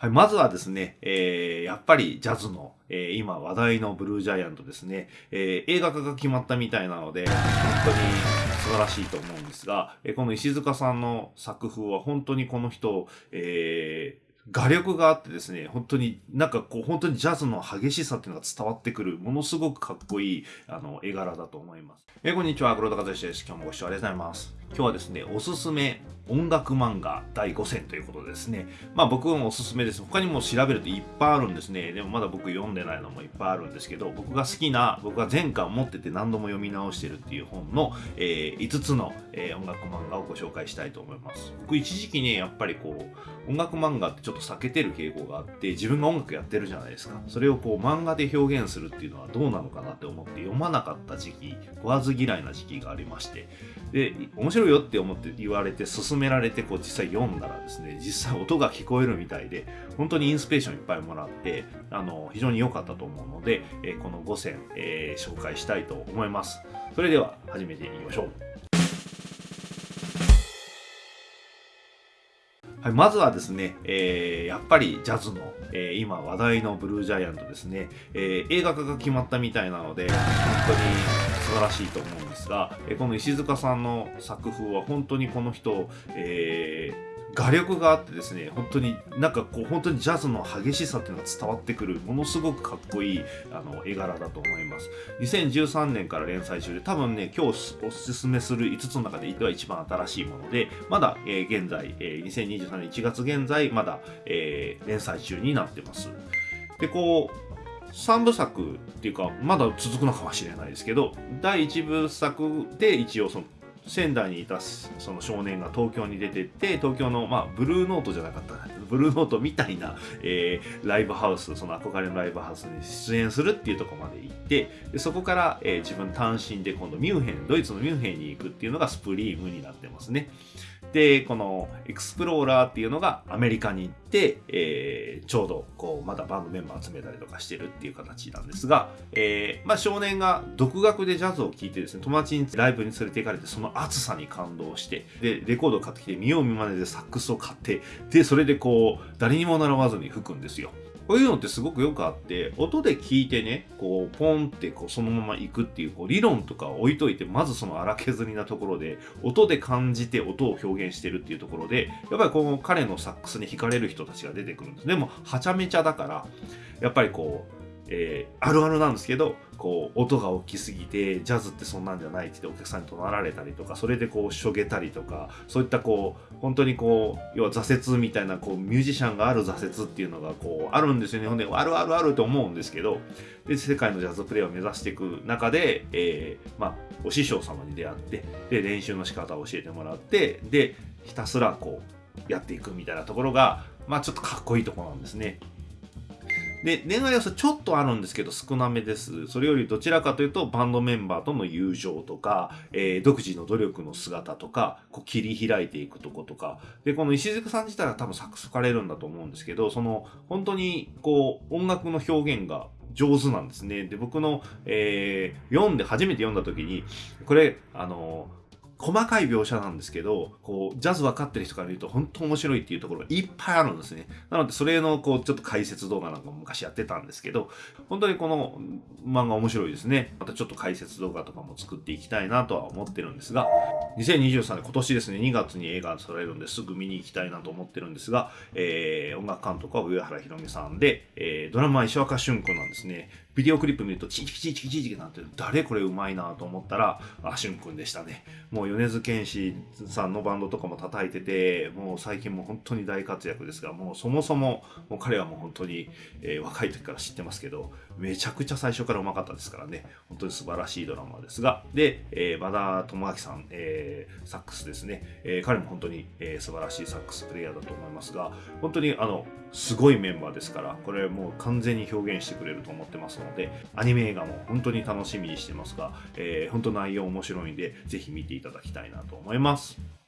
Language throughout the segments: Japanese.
はい、まずはですね、えー、やっぱりジャズの、えー、今話題のブルージャイアントですね、えー、映画化が決まったみたいなので、本当に素晴らしいと思うんですが、えー、この石塚さんの作風は本当にこの人、えー、画力があってですね、本当になんかこう本当にジャズの激しさっていうのが伝わってくる、ものすごくかっこいいあの絵柄だと思います。え、こんにちは、黒田和義です。今日もご視聴ありがとうございます。今日はですね、おすすめ音楽漫画第5選ということですね、まあ僕もおすすめです。他にも調べるといっぱいあるんですね。でもまだ僕読んでないのもいっぱいあるんですけど、僕が好きな、僕が前回持ってて何度も読み直してるっていう本の、えー、5つの、えー、音楽漫画をご紹介したいと思います。僕一時期ね、やっぱりこう、音楽漫画ってちょっと避けてる傾向があって、自分が音楽やってるじゃないですか。それをこう漫画で表現するっていうのはどうなのかなって思って読まなかった時期、食わず嫌いな時期がありまして、で、面白いよって思って言われて勧められてこう実際読んだらですね実際音が聞こえるみたいで本当にインスピレーションいっぱいもらってあの非常に良かったと思うので、えこの5選、えー、紹介したいと思います。それでは始めていきましょう。はい、まずはですね、えー、やっぱりジャズの、えー、今話題のブルージャイアントですね、えー、映画化が決まったみたいなので、本当に素晴らしいと思うんですが、えこの石塚さんの作風は本当にこの人、えー画力があってですね本当になんかこう本当にジャズの激しさっていうのが伝わってくるものすごくかっこいいあの絵柄だと思います。2013年から連載中で多分ね今日おすすめする5つの中で一番新しいものでまだ、えー、現在、えー、2023年1月現在まだ、えー、連載中になってます。でこう3部作っていうかまだ続くのかもしれないですけど第1部作で一応その仙台にいたその少年が東京に出てって東京の、まあ、ブルーノートじゃなかったブルーノートみたいな、えー、ライブハウスその憧れのライブハウスに出演するっていうとこまで行ってでそこから、えー、自分単身で今度ミュンヘンドイツのミュンヘンに行くっていうのがスプリームになってますね。で、このエクスプローラーっていうのがアメリカに行って、えー、ちょうどこうまたバンドメンバー集めたりとかしてるっていう形なんですが、えー、まあ少年が独学でジャズを聴いてですね、友達にライブに連れて行かれてその熱さに感動して、で、レコードを買ってきて見よう見まねでサックスを買って、で、それでこう、誰にも習わずに吹くんですよ。こういうのってすごくよくあって、音で聞いてね、こう、ポンってこうそのまま行くっていう、こう、理論とか置いといて、まずその荒削りなところで、音で感じて音を表現してるっていうところで、やっぱりこの彼のサックスに惹かれる人たちが出てくるんです。でも、はちゃめちゃだから、やっぱりこう、えー、あるあるなんですけどこう音が大きすぎてジャズってそんなんじゃないってお客さんに怒鳴られたりとかそれでこうしょげたりとかそういったこう本当にこう要は挫折みたいなこうミュージシャンがある挫折っていうのがこうあるんですよねほんであるあるあると思うんですけどで世界のジャズプレイを目指していく中で、えー、まあ、お師匠様に出会ってで練習の仕方を教えてもらってでひたすらこうやっていくみたいなところがまあちょっとかっこいいとこなんですね。で、恋愛要素ちょっとあるんですけど少なめです。それよりどちらかというとバンドメンバーとの友情とか、えー、独自の努力の姿とか、こう切り開いていくとことか。で、この石塚さん自体は多分作詞かれるんだと思うんですけど、その本当にこう音楽の表現が上手なんですね。で、僕の、えー、読んで初めて読んだ時に、これ、あの細かい描写なんですけど、こう、ジャズ分かってる人から見ると本当面白いっていうところがいっぱいあるんですね。なので、それの、こう、ちょっと解説動画なんかも昔やってたんですけど、本当にこの漫画面白いですね。またちょっと解説動画とかも作っていきたいなとは思ってるんですが、2023年、今年ですね、2月に映画されるんですぐ見に行きたいなと思ってるんですが、えー、音楽監督は上原ひろみさんで、えー、ドラマは石若俊君なんですね。ビデオクリップ見ると、チキチキチキチキなんて、誰これうまいなと思ったら、あ、しゅんくんでしたね。もう米津玄師さんのバンドとかも叩いてて、もう最近も本当に大活躍ですが、もうそもそも、もう彼はもう本当に、えー、若い時から知ってますけど、めちゃくちゃ最初からうまかったですからね、本当に素晴らしいドラマですが、で、えー、和田智明さん、えー、サックスですね、えー、彼も本当に、えー、素晴らしいサックスプレイヤーだと思いますが、本当にあの、すごいメンバーですから、これもう完全に表現してくれると思ってますので、アニメ映画も本当に楽しみにしてますが、えー、本当内容面白いんで、ぜひ見ていただきたいなと思います。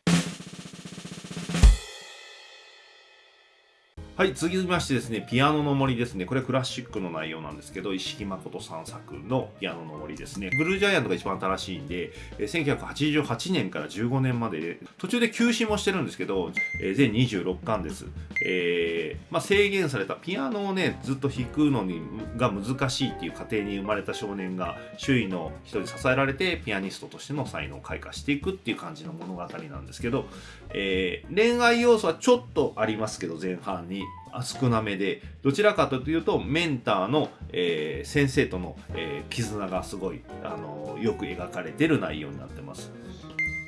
はい、続きましてですね、ピアノの森ですね。これクラシックの内容なんですけど、石木誠さん作のピアノの森ですね。ブルージャイアントが一番新しいんで、1988年から15年まで途中で休止もしてるんですけど、全26巻です。えー、まあ、制限されたピアノをね、ずっと弾くのにが難しいっていう家庭に生まれた少年が、周囲の人に支えられて、ピアニストとしての才能を開花していくっていう感じの物語なんですけど、えー、恋愛要素はちょっとありますけど、前半に。少なめでどちらかというとメンターの、えー、先生との、えー、絆がすごい、あのよく描かれてる内容になってます。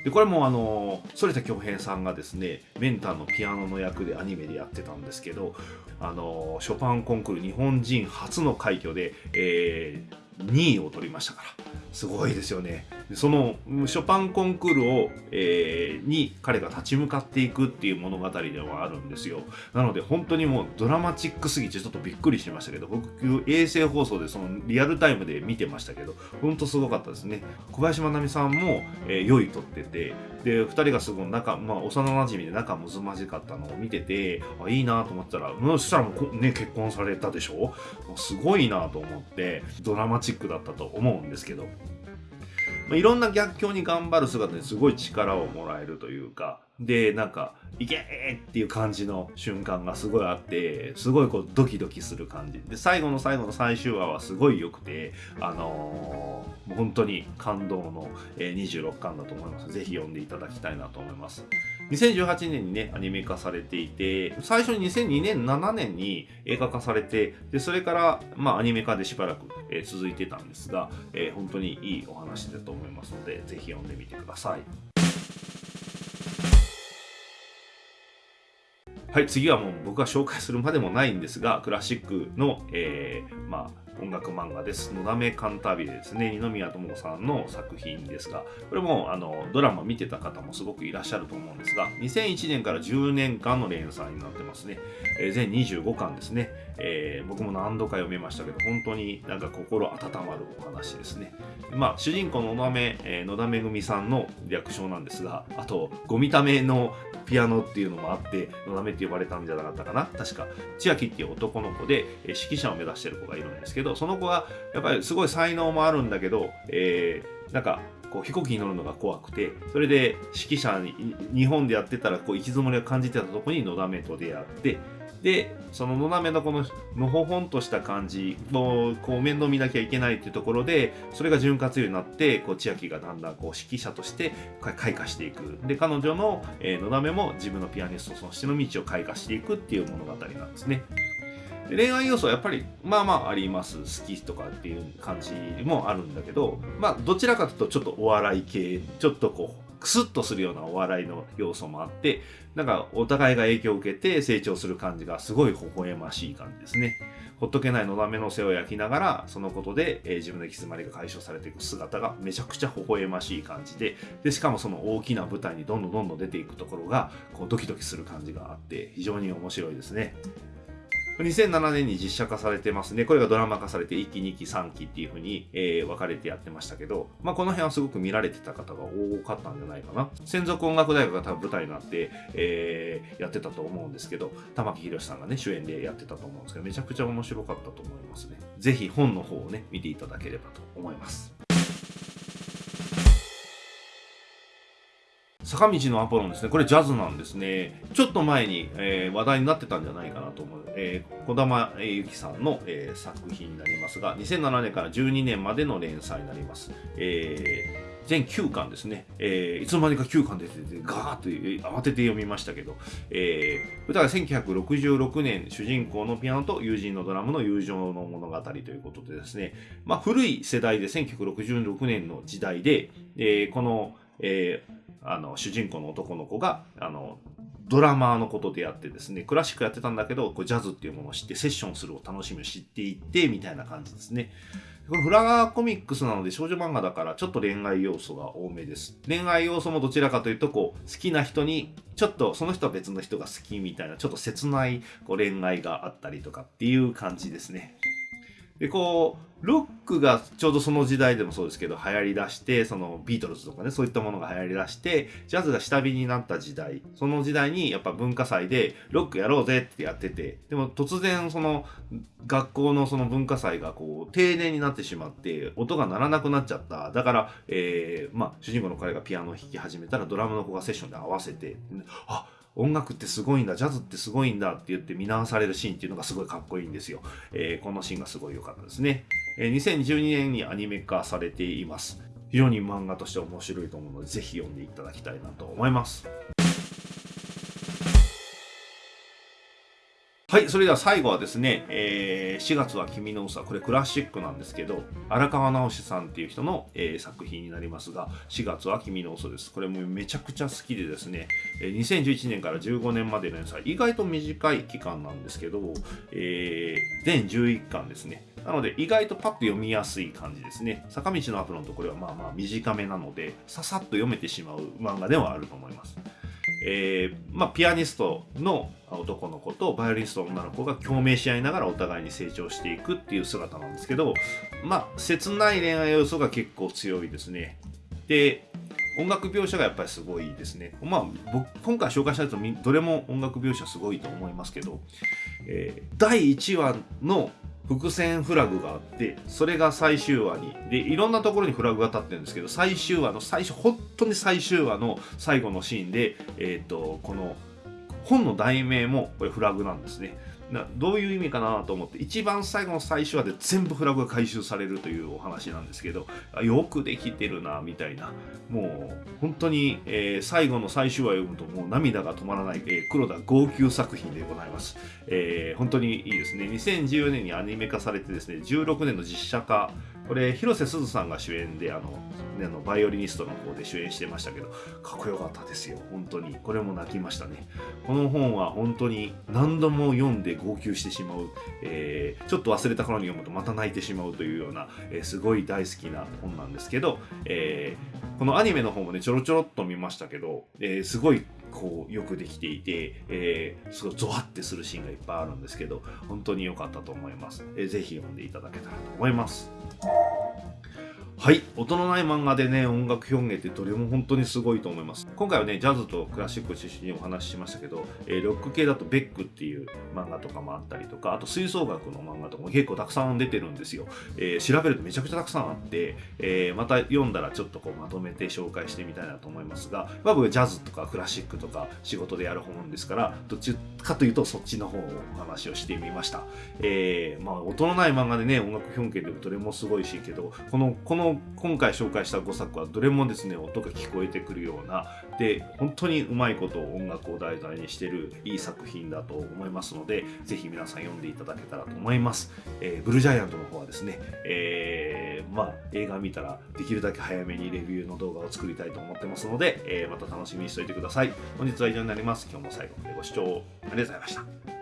でこれもあの反田恭平さんがですねメンターのピアノの役でアニメでやってたんですけどあのショパンコンクール日本人初の快挙で、えー、2位を取りましたからすごいですよね。そのショパンコンクールを、えー、に彼が立ち向かっていくっていう物語ではあるんですよ。なので本当にもうドラマチックすぎてちょっとびっくりしましたけど、僕衛星放送でそのリアルタイムで見てましたけど、本当すごかったですね。小林まなみさんも、えー、良いとってて、で、2人がすごい仲、まあ幼馴染で仲むずまじかったのを見てて、あいいなと思ったら、そしたらもうね、結婚されたでしょ？すごいなと思って、ドラマチックだったと思うんですけど。まあ、いろんな逆境に頑張る姿にすごい力をもらえるというか、で、なんか、いけーっていう感じの瞬間がすごいあって、すごいこうドキドキする感じ。で、最後の最後の最終話はすごい良くて、あのー、本当に感動の26巻だと思います。ぜひ読んでいただきたいなと思います。2018年にね、アニメ化されていて、最初に2002年、7年に映画化されて、で、それから、まあ、アニメ化でしばらく、えー、続いてたんですが、えー、本当にいいお話だと思いますので、ぜひ読んでみてください。はい、次はもう僕が紹介するまでもないんですが、クラシックの、えー、まあ、音楽漫画です。のだめカンタービレですね。二宮智子さんの作品ですが、これもあのドラマ見てた方もすごくいらっしゃると思うんですが、2001年から10年間の連載になってますね。えー、全25巻ですね、えー、僕も何度か読めましたけど、本当になんか心温まるお話ですね。まあ、主人公の野田め、えー、野田めぐみさんの略称なんですが、あと、ゴミためのピアノっていうのもあって、野田めって呼ばれたんじゃなかったかな。確か、千秋っていう男の子で、えー、指揮者を目指してる子がいるんですけど、その子はやっぱりすごい才能もあるんだけど、えー、なんかこう飛行機に乗るのが怖くてそれで指揮者に日本でやってたらこう行き詰まりを感じてたとこにのだめと出会ってでそののだめのこののほほんとした感じのこう面倒見なきゃいけないっていうところでそれが潤滑油になってこう千秋がだんだんこう指揮者として開花していくで彼女の、えー、のだめも自分のピアニストとしての道を開花していくっていう物語なんですね。恋愛要素はやっぱりまあまああります。好きとかっていう感じもあるんだけどまあどちらかというとちょっとお笑い系ちょっとこうクスッとするようなお笑いの要素もあってなんかお互いが影響を受けて成長する感じがすごい微笑ましい感じですね。ほっとけないのだめの背を焼きながらそのことで、えー、自分の行き詰まりが解消されていく姿がめちゃくちゃ微笑ましい感じででしかもその大きな舞台にどんどんどんどん出ていくところがこうドキドキする感じがあって非常に面白いですね。2007年に実写化されてますね。これがドラマ化されて1期、2期、3期っていう風に、えー、分かれてやってましたけど、まあ、この辺はすごく見られてた方が多かったんじゃないかな。専属音楽大学が多分舞台になって、えー、やってたと思うんですけど、玉木宏さんがね、主演でやってたと思うんですけど、めちゃくちゃ面白かったと思いますね。ぜひ本の方をね、見ていただければと思います。坂道のアポロンですね。これジャズなんですね。ちょっと前に、えー、話題になってたんじゃないかなと思う。えー、小玉由紀さんの、えー、作品になりますが、2007年から12年までの連載になります。えー全9巻ですね、えー、いつの間にか9巻出てて、ガーッと慌てて読みましたけど、えー、歌が1966年、主人公のピアノと友人のドラムの友情の物語ということでですね、まあ、古い世代で1966年の時代で、えー、この、えー、あの主人公の男の子があのドラマーのことでやってですねクラシックやってたんだけどこうジャズっていうものを知ってセッションするを楽しみを知っていってみたいな感じですね。これフラガーコミックスなので少女漫画だからちょっと恋愛要素が多めです。恋愛要素もどちらかというとこう好きな人にちょっとその人は別の人が好きみたいなちょっと切ないこう恋愛があったりとかっていう感じですね。でこうロックがちょうどその時代でもそうですけど流行りだしてそのビートルズとかねそういったものが流行りだしてジャズが下火になった時代その時代にやっぱ文化祭でロックやろうぜってやっててでも突然その学校のその文化祭がこう停電になってしまって音が鳴らなくなっちゃった。だから、えー、まあ主人公の彼がピアノを弾き始めたらドラムの子がセッションで合わせてあ音楽ってすごいんだジャズってすごいんだって言って見直されるシーンっていうのがすごいかっこいいんですよ、えー、このシーンがすごい良かったですね、えー、2012年にアニメ化されています。非常に漫画として面白いと思うのでぜひ読んでいただきたいなと思います。はい、それでは最後はですね、えー、4月は君の嘘これクラシックなんですけど、荒川直志さんっていう人の、えー、作品になりますが、4月は君の嘘です。これもめちゃくちゃ好きでですね、えー、2011年から15年までの連載、意外と短い期間なんですけど、えー、全11巻ですね。なので意外とパッと読みやすい感じですね。坂道のアプロンとこれはまあまあ短めなので、ささっと読めてしまう漫画ではあると思います。えー、まあ、ピアニストの男の子とバイオリニストの女の子が共鳴し合いながらお互いに成長していくっていう姿なんですけど、まあ、切ない恋愛要素が結構強いですね。で、音楽描写がやっぱりすごいですね。まあ、僕、今回紹介したやつどれも音楽描写すごいと思いますけど、えー、第1話の伏線フラグがあってそれが最終話にでいろんなところにフラグが立ってるんですけど最終話の最初本当に最終話の最後のシーンで、えーと、この本の題名もこれフラグなんですね。などういう意味かなと思って一番最後の最終話で全部フラグが回収されるというお話なんですけどよくできてるなみたいな。もう本当に、えー、最後の最終話読むともう涙が止まらない、えー、黒田号泣作品でございます、えー、本当にいいですね。2014年にアニメ化されてですね16年の実写化これ広瀬すずさんが主演であの、ね、あのバイオリニストの方で主演してましたけどかっこよかったですよ本当に。これも泣きましたね。この本は本当に何度も読んで号泣してしまう、えー、ちょっと忘れた頃に読むとまた泣いてしまうというような、えー、すごい大好きな本なんですけど、えー、このアニメの方もねちょろちょろっと見ましたけど、え、すごいこうよくできていて、えー、すごいゾワってするシーンがいっぱいあるんですけど本当に良かったと思います、えー、ぜひ読んでいただけたらと思います。はい。音のない漫画でね、音楽表現ってどれも本当にすごいと思います。今回はね、ジャズとクラシックを中心にお話ししましたけど、えー、ロック系だとベックっていう漫画とかもあったりとか、あと吹奏楽の漫画とかも結構たくさん出てるんですよ。えー、調べるとめちゃくちゃたくさんあって、えー、また読んだらちょっとこうまとめて紹介してみたいなと思いますが、まあ、僕ジャズとかクラシックとか仕事でやる本ですから、どっちかというとそっちの方をお話をしてみました。えー、まあ、音のない漫画でね、音楽表現でもどれもすごいしけど、この、この、も今回紹介した5作はどれもですね音が聞こえてくるようなで本当にうまいことを音楽を題材にしてるいい作品だと思いますのでぜひ皆さん読んでいただけたらと思います、えー、ブルージャイアントの方はですね、えー、まあ映画見たらできるだけ早めにレビューの動画を作りたいと思ってますので、えー、また楽しみにしておいてください。本日は以上になります。今日も最後までご視聴ありがとうございました。